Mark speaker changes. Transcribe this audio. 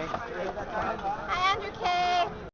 Speaker 1: Hi,